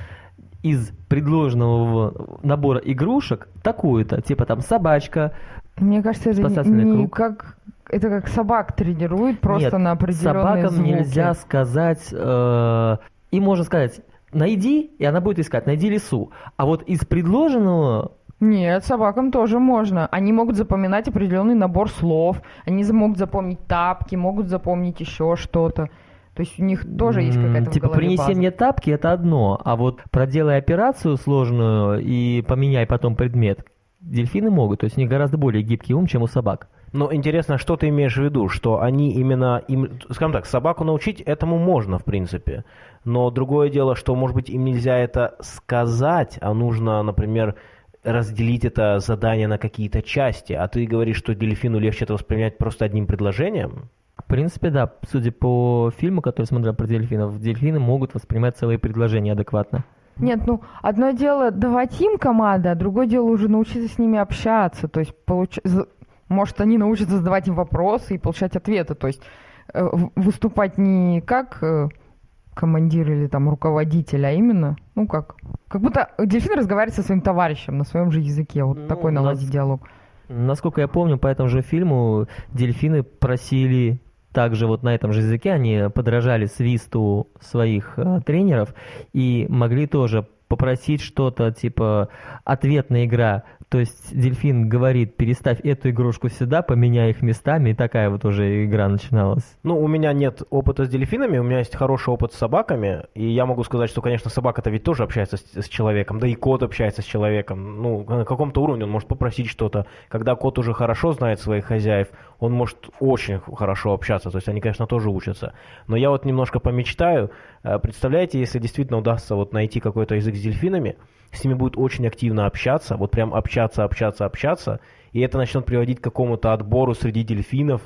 из предложенного набора игрушек такую-то, типа там собачка, Мне кажется, это Спасательный не круг. как... Это как собак тренируют просто Нет, на определенные собакам звуки. нельзя сказать, э, им можно сказать, найди, и она будет искать, найди лису. А вот из предложенного, Нет, собакам тоже можно. Они могут запоминать определенный набор слов. Они могут запомнить тапки, могут запомнить еще что-то. То есть у них тоже есть какая-то в типа, принеси база. мне тапки, это одно, а вот проделай операцию сложную и поменяй потом предмет, дельфины могут, то есть у них гораздо более гибкий ум, чем у собак. Но интересно, что ты имеешь в виду, что они именно, им, скажем так, собаку научить этому можно, в принципе. Но другое дело, что, может быть, им нельзя это сказать, а нужно, например, разделить это задание на какие-то части. А ты говоришь, что дельфину легче это воспринять просто одним предложением? В принципе, да, судя по фильму, который смотрел про дельфинов, дельфины могут воспринимать целые предложения адекватно. Нет, ну, одно дело давать им команды, а другое дело уже научиться с ними общаться. То есть, получ... может, они научатся задавать им вопросы и получать ответы. То есть, э, выступать не как э, командир или там руководитель, а именно, ну, как... Как будто дельфин разговаривает со своим товарищем на своем же языке. Вот Ну, такой у нас- наладить диалог. Насколько я помню, по этому же фильму дельфины просили также вот на этом же языке, они подражали свисту своих э, тренеров и могли тоже попросить что-то, типа ответная игра. То есть дельфин говорит, переставь эту игрушку сюда, поменяй их местами, и такая вот уже игра начиналась. Ну, у меня нет опыта с дельфинами, у меня есть хороший опыт с собаками, и я могу сказать, что, конечно, собака-то ведь тоже общается с, с человеком, да и кот общается с человеком. Ну, на каком-то уровне он может попросить что-то. Когда кот уже хорошо знает своих хозяев, он может очень хорошо общаться, то есть они, конечно, тоже учатся. Но я вот немножко помечтаю, представляете, если действительно удастся вот найти какой-то язык с дельфинами, с ними будет очень активно общаться, вот прям общаться, общаться, общаться, и это начнет приводить к какому-то отбору среди дельфинов,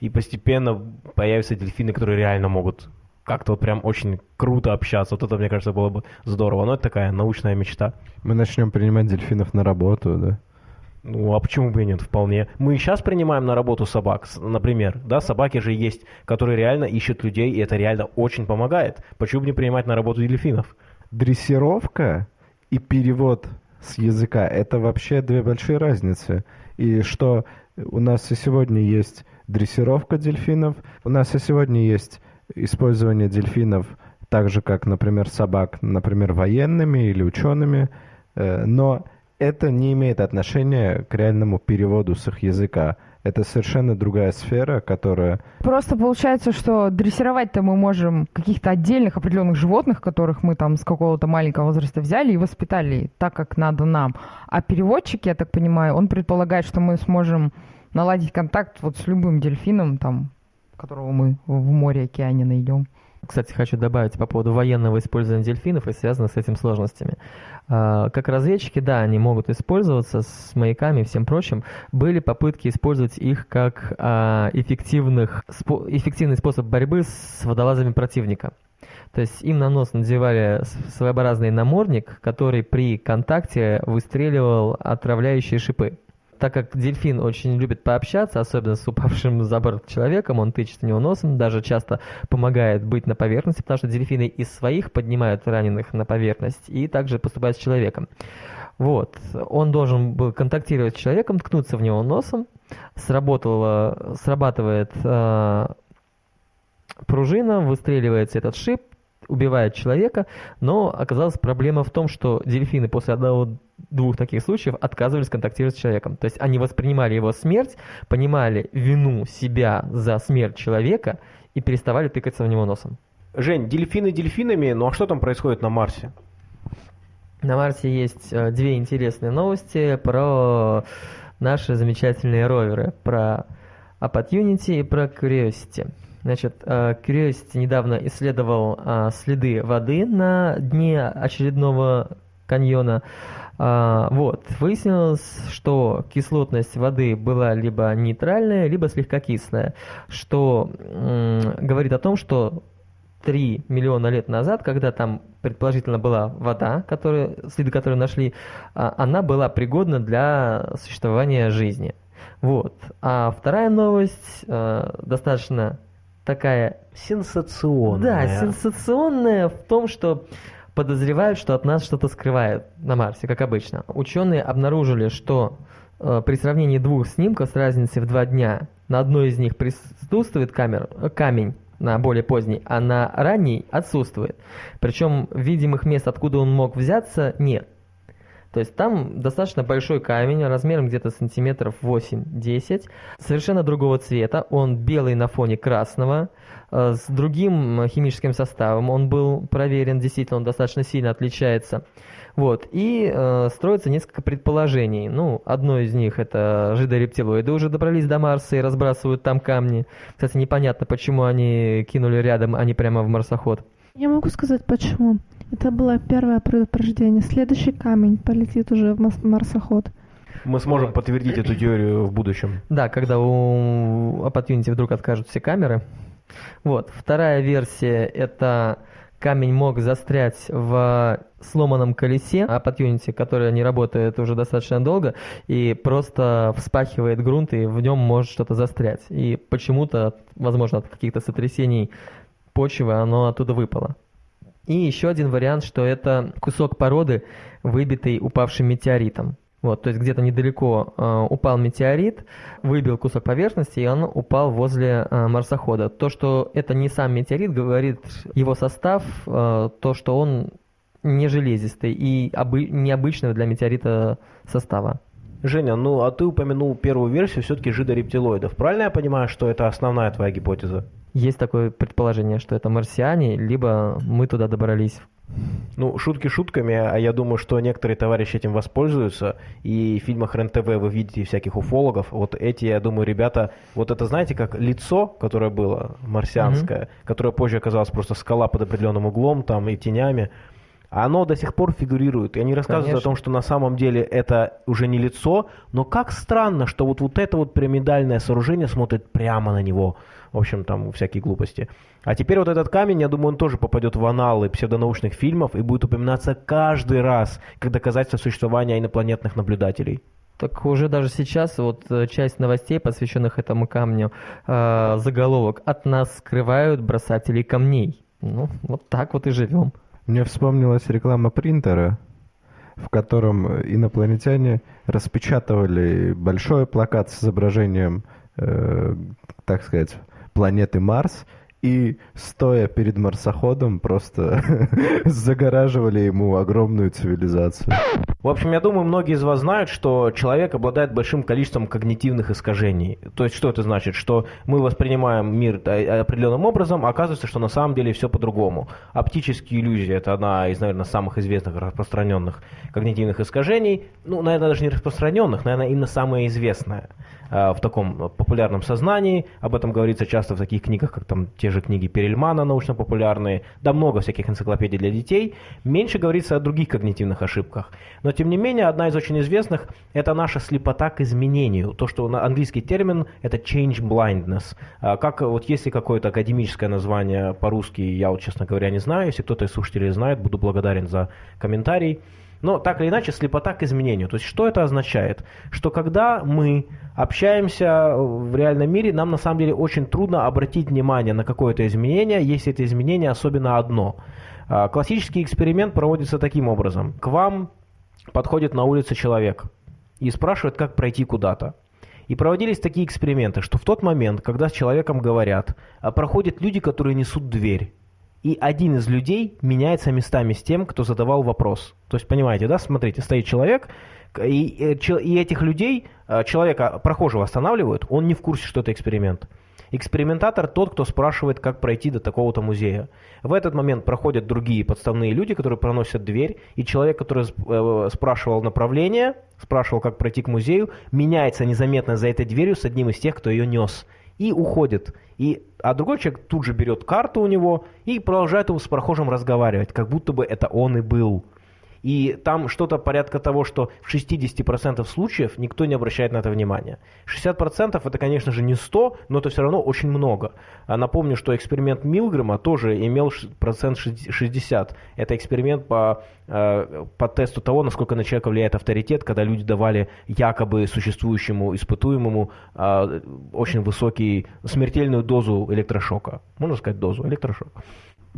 и постепенно появятся дельфины, которые реально могут как-то вот прям очень круто общаться. Вот это, мне кажется, было бы здорово. Но это такая научная мечта. Мы начнем принимать дельфинов на работу, да? Ну, а почему бы и нет, вполне. Мы и сейчас принимаем на работу собак, например, да, собаки же есть, которые реально ищут людей, и это реально очень помогает. Почему бы не принимать на работу дельфинов? Дрессировка и перевод с языка – это вообще две большие разницы. И что у нас и сегодня есть дрессировка дельфинов, у нас и сегодня есть использование дельфинов так же, как, например, собак, например, военными или учеными, э, но это не имеет отношения к реальному переводу с их языка. Это совершенно другая сфера, которая... Просто получается, что дрессировать-то мы можем каких-то отдельных определенных животных, которых мы там с какого-то маленького возраста взяли и воспитали так, как надо нам. А переводчик, я так понимаю, он предполагает, что мы сможем наладить контакт вот с любым дельфином, там, которого мы в море, океане найдем. Кстати, хочу добавить по поводу военного использования дельфинов и связанных с этим сложностями. А, как разведчики, да, они могут использоваться с маяками и всем прочим. Были попытки использовать их как а, эффективных, эффективный способ борьбы с водолазами противника. То есть им на нос надевали своеобразный намордник, который при контакте выстреливал отравляющие шипы так как дельфин очень любит пообщаться, особенно с упавшим за борт человеком, он тычет в него носом, даже часто помогает быть на поверхности, потому что дельфины из своих поднимают раненых на поверхность и также поступают с человеком. Вот. Он должен был контактировать с человеком, ткнуться в него носом, сработала, срабатывает э, пружина, выстреливается этот шип, убивает человека, но оказалась проблема в том, что дельфины после одного-двух таких случаев отказывались контактировать с человеком. То есть они воспринимали его смерть, понимали вину себя за смерть человека и переставали тыкаться в него носом. Жень, дельфины дельфинами, ну а что там происходит на Марсе? На Марсе есть э, две интересные новости про наши замечательные роверы, про Opportunity и про Curiosity. Значит, э, Curiosity недавно исследовал э, следы воды на дне очередного каньона. А, вот, выяснилось, что кислотность воды была либо нейтральная, либо слегка кислая, что говорит о том, что 3 миллиона лет назад, когда там предположительно была вода, которую, следы которой нашли, она была пригодна для существования жизни. Вот. А вторая новость э, достаточно такая... Сенсационная. Да, сенсационная в том, что подозревают, что от нас что-то скрывают на Марсе, как обычно. Ученые обнаружили, что э, при сравнении двух снимков с разницей в два дня на одной из них присутствует камер, э, камень, на более поздний, а на ранний отсутствует. Причем видимых мест, откуда он мог взяться, нет. То есть там достаточно большой камень, размером где-то сантиметров 8-10, совершенно другого цвета, он белый на фоне красного, э, с другим химическим составом, он был проверен, действительно он достаточно сильно отличается. Вот, и э, строится несколько предположений. Ну, одно из них это жидорептилоиды уже добрались до Марса и разбрасывают там камни. Кстати, непонятно, почему они кинули рядом, а не прямо в марсоход. Я могу сказать, почему. Это было первое предупреждение. Следующий камень полетит уже в марсоход. Мы сможем подтвердить эту теорию в будущем. Да, когда у Opportunity вдруг откажут все камеры. Вот. Вторая версия – это камень мог застрять в сломанном колесе Opportunity, которое не работает уже достаточно долго, и просто вспахивает грунт, и в нем может что-то застрять. И почему-то, возможно, от каких-то сотрясений почвы оно оттуда выпало. И еще один вариант, что это кусок породы, выбитый упавшим метеоритом. Вот, то есть где-то недалеко э, упал метеорит, выбил кусок поверхности, и он упал возле э, марсохода. То, что это не сам метеорит, говорит его состав, э, то, что он не железистый и обы- необычного для метеорита состава. Женя, ну а ты упомянул первую версию все-таки жидорептилоидов. Правильно я понимаю, что это основная твоя гипотеза? Есть такое предположение, что это марсиане, либо мы туда добрались. Ну, шутки шутками, а я думаю, что некоторые товарищи этим воспользуются. И в фильмах РЕН-ТВ вы видите всяких уфологов. Вот эти, я думаю, ребята... Вот это, знаете, как лицо, которое было марсианское, которое позже оказалось просто скала под определенным углом там и тенями. Оно до сих пор фигурирует. И они рассказывают Конечно. о том, что на самом деле это уже не лицо, но как странно, что вот, вот это вот пирамидальное сооружение смотрит прямо на него. В общем, там всякие глупости. А теперь вот этот камень, я думаю, он тоже попадет в аналы псевдонаучных фильмов и будет упоминаться каждый раз, как доказательство существования инопланетных наблюдателей. Так уже даже сейчас вот э, часть новостей, посвященных этому камню, э, заголовок «От нас скрывают бросателей камней». Ну, вот так вот и живем. Мне вспомнилась реклама принтера, в котором инопланетяне распечатывали большой плакат с изображением, э, так сказать, планеты Марс, и, стоя перед марсоходом, просто загораживали ему огромную цивилизацию. В общем, я думаю, многие из вас знают, что человек обладает большим количеством когнитивных искажений. То есть, что это значит? Что мы воспринимаем мир э, определенным образом, а оказывается, что на самом деле все по-другому. Оптические иллюзии – это одна из, наверное, самых известных распространенных когнитивных искажений. Ну, наверное, даже не распространенных, наверное, именно самая известная э, в таком популярном сознании. Об этом говорится часто в таких книгах, как там те же книги Перельмана научно-популярные, да много всяких энциклопедий для детей. Меньше говорится о других когнитивных ошибках. Но, тем не менее, одна из очень известных – это наша слепота к изменению. То, что на английский термин – это change blindness. А Как вот есть ли какое-то академическое название по-русски, я вот, честно говоря, не знаю. Если кто-то из слушателей знает, буду благодарен за комментарий. Но так или иначе, слепота к изменению. То есть, что это означает? Что когда мы общаемся в реальном мире, нам на самом деле очень трудно обратить внимание на какое-то изменение, если это изменение особенно одно. А, Классический эксперимент проводится таким образом. К вам подходит на улице человек и спрашивает, как пройти куда-то. И проводились такие эксперименты, что в тот момент, когда с человеком говорят, а проходят люди, которые несут дверь. И один из людей меняется местами с тем, кто задавал вопрос. То есть, понимаете, да, смотрите, стоит человек, и, э, и этих людей, э, человека, прохожего останавливают, он не в курсе, что это эксперимент. Экспериментатор тот, кто спрашивает, как пройти до такого-то музея. В этот момент проходят другие подставные люди, которые проносят дверь, и человек, который э, спрашивал направление, спрашивал, как пройти к музею, меняется незаметно за этой дверью с одним из тех, кто ее нес, и уходит. И, а другой человек тут же берет карту у него и продолжает его с прохожим разговаривать, как будто бы это он и был. И там что-то порядка того, что в 60% случаев никто не обращает на это внимания. 60% это, конечно же, не 100, но это все равно очень много. А напомню, что эксперимент Милгрэма тоже имел процент шесть- 60. Это эксперимент по, э, по тесту того, насколько на человека влияет авторитет, когда люди давали якобы существующему испытуемому э, очень высокий, смертельную дозу электрошока. Можно сказать дозу электрошока.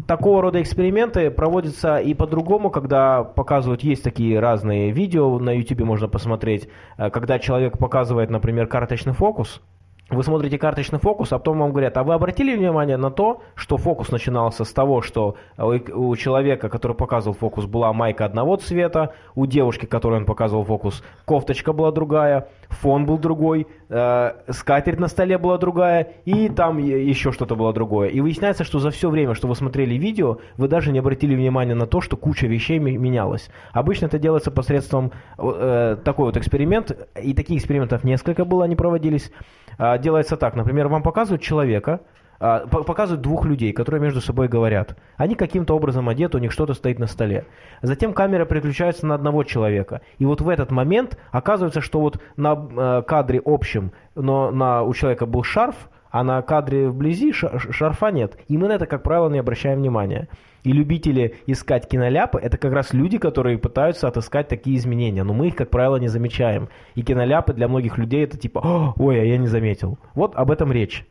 Такого рода эксперименты проводятся и по-другому, когда показывают, есть такие разные видео, на YouTube можно посмотреть, э, когда человек показывает, например, карточный фокус, вы смотрите карточный фокус, а потом вам говорят, а вы обратили внимание на то, что фокус начинался с того, что у человека, который показывал фокус, была майка одного цвета, у девушки, которой он показывал фокус, кофточка была другая, фон был другой, э, скатерть на столе была другая, и там еще что-то было другое. И выясняется, что за все время, что вы смотрели видео, вы даже не обратили внимания на то, что куча вещей менялась. Обычно это делается посредством э, такой вот эксперимент, и таких экспериментов несколько было, они проводились. А, делается так, например, вам показывают человека, показывают двух людей, которые между собой говорят. Они каким-то образом одеты, у них что-то стоит на столе. Затем камера переключается на одного человека. И вот в этот момент оказывается, что вот на э, кадре общем, но на, у человека был шарф, а на кадре вблизи шарфа нет. И мы на это, как правило, не обращаем внимания. И любители искать киноляпы – это как раз люди, которые пытаются отыскать такие изменения. Но мы их, как правило, не замечаем. И киноляпы для многих людей – это типа «О, «Ой, а я не заметил». Вот об этом речь.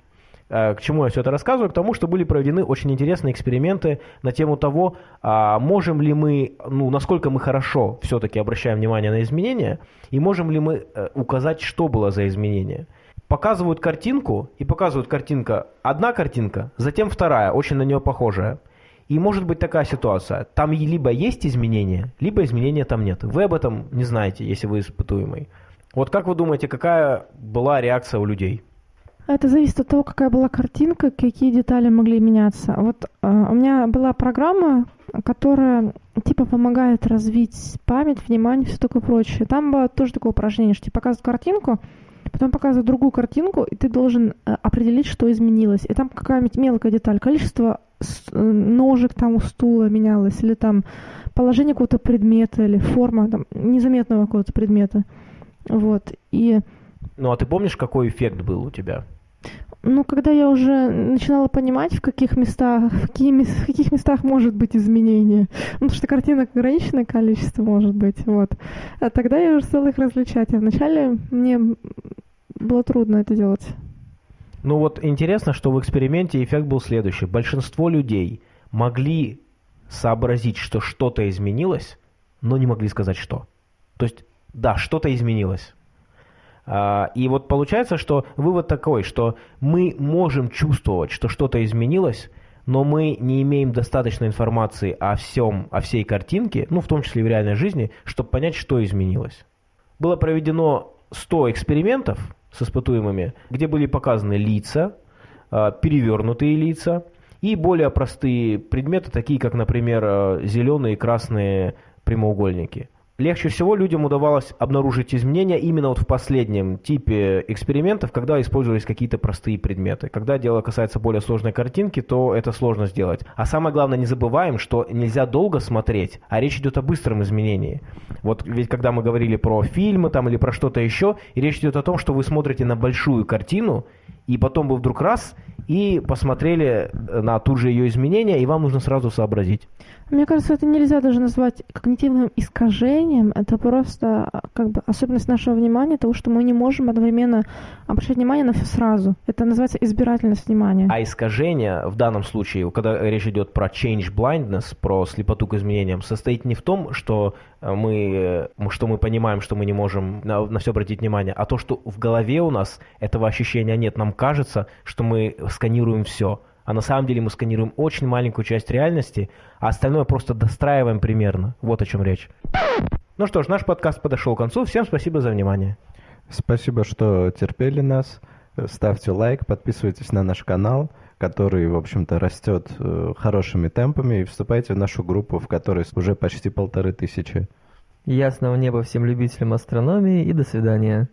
Э, К чему я все это рассказываю? К тому, что были проведены очень интересные эксперименты на тему того, а, можем ли мы, ну, насколько мы хорошо все-таки обращаем внимание на изменения, и можем ли мы э, указать, что было за изменение. Показывают картинку, и показывают картинка, одна картинка, затем вторая, очень на нее похожая. И может быть такая ситуация. Там либо есть изменения, либо изменения там нет. Вы об этом не знаете, если вы испытуемый. Вот как вы думаете, какая была реакция у людей? Это зависит от того, какая была картинка, какие детали могли меняться. Вот э, у меня была программа, которая типа помогает развить память, внимание, все такое прочее. Там было тоже такое упражнение, что тебе показывают картинку, потом показывают другую картинку, и ты должен э, определить, что изменилось. И там какая-нибудь мелкая деталь, количество э, ножек там у стула менялось, или там положение какого-то предмета, или форма там, незаметного какого-то предмета. Вот. И Ну а ты помнишь, какой эффект был у тебя? Ну, когда я уже начинала понимать, в каких местах, в, какие, в каких местах может быть изменение, ну, потому что картинок ограниченное количество может быть, вот. А тогда я уже стала их различать. А вначале мне было трудно это делать. Ну вот интересно, что в эксперименте эффект был следующий. Большинство людей могли сообразить, что что-то изменилось, но не могли сказать что. То есть, да, что-то изменилось. А, И вот получается, что вывод такой, что мы можем чувствовать, что что-то изменилось, но мы не имеем достаточной информации о всем, о всей картинке, ну, в том числе и в реальной жизни, чтобы понять, что изменилось. Было проведено 100 экспериментов с испытуемыми, где были показаны лица, а, перевернутые лица и более простые предметы, такие как, например, а, зеленые и красные прямоугольники. Легче всего людям удавалось обнаружить изменения именно вот в последнем типе экспериментов, когда использовались какие-то простые предметы. Когда дело касается более сложной картинки, то это сложно сделать. А самое главное, не забываем, что нельзя долго смотреть, а речь идет о быстром изменении. Вот ведь когда мы говорили про фильмы там или про что-то еще, и речь идет о том, что вы смотрите на большую картину, и потом вы вдруг раз и посмотрели на тут же ее изменения, и вам нужно сразу сообразить. Мне кажется, это нельзя даже назвать когнитивным искажением. Это просто а, как бы особенность нашего внимания, того, что мы не можем одновременно обращать внимание на все сразу. Это называется избирательность внимания. А искажение в данном случае, когда речь идет про change blindness, про слепоту к изменениям, состоит не в том, что э, мы, что мы понимаем, что мы не можем на, на все обратить внимание, а то, что в голове у нас этого ощущения нет. Нам кажется, что мы сканируем все. А на самом деле мы сканируем очень маленькую часть реальности, а остальное просто достраиваем примерно. Вот о чем речь. Ну что ж, наш подкаст подошел к концу. Всем спасибо за внимание. Спасибо, что терпели нас. Ставьте лайк, подписывайтесь на наш канал, который, в общем-то, растет э, хорошими темпами, и вступайте в нашу группу, в которой уже почти полторы тысячи. Ясного неба всем любителям астрономии и до свидания.